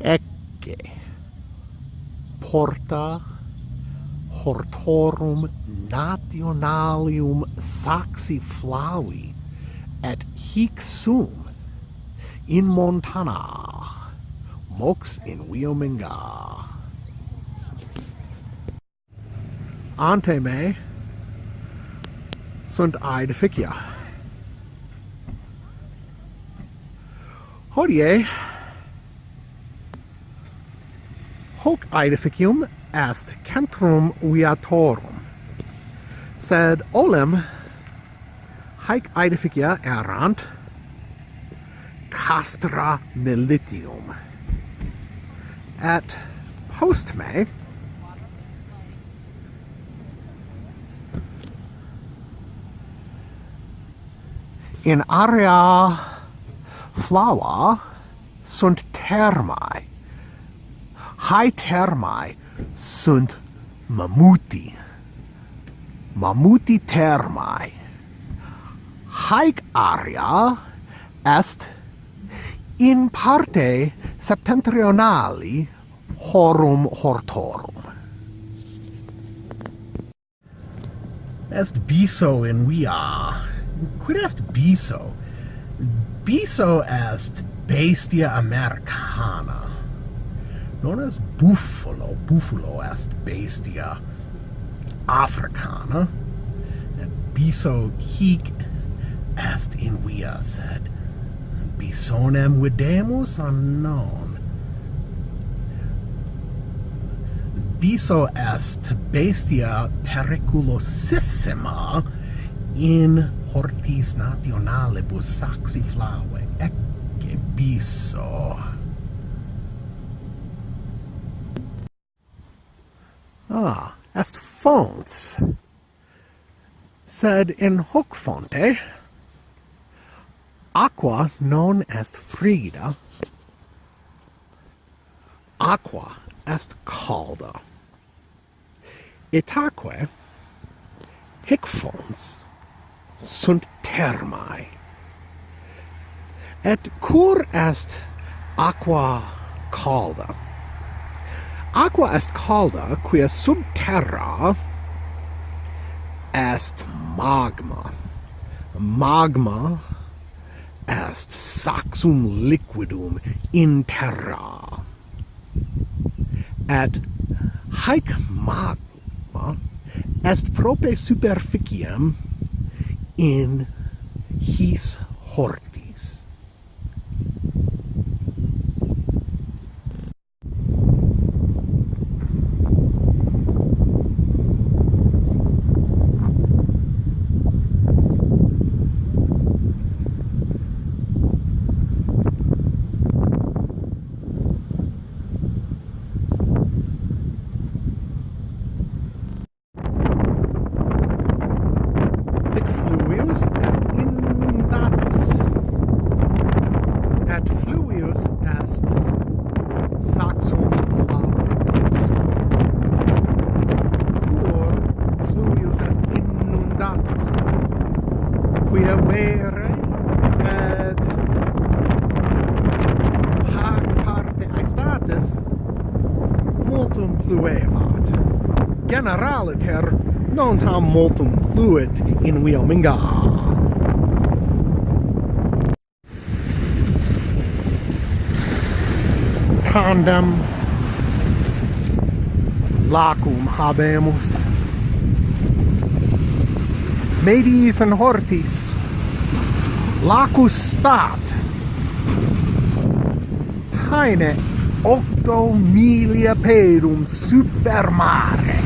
ecce. Porta hortorum nationalium saxi flavi et hic sum in montana. Mox in wiominga ante me sunt aed ficia hodie hoc aedificium est centrum viatorum. Sed olem haec aedificia errant castra militium. Et post me in area flava sunt termae hai termae sunt mammuti. Mammuti termae. Haec area est in parte septentrionali horum hortorum. Est biso in via. Quid est biso? Biso est bestia americana non est buffalo. Buffalo est bestia africana. et biso hic est in via, sed bisonem videmus unknown. Biso est bestia periculosissima in hortis nationalibus saxiflae. Ecce biso. Ah, est fonts. Sed in hoc fonte aqua non est frigida. Aqua est calda. Itaque hic fonts sunt termae. Et cur est aqua calda aqua est calda, quia sub terra est magma. Magma est saxum liquidum in terra. Et haec magma est prope superficiem in his hort. pluemat. Generaliter non tam multum pluit in Wilminga. Tandem lacum habemus. Medis in hortis lacus stat. Taine octo milia pedum super mare.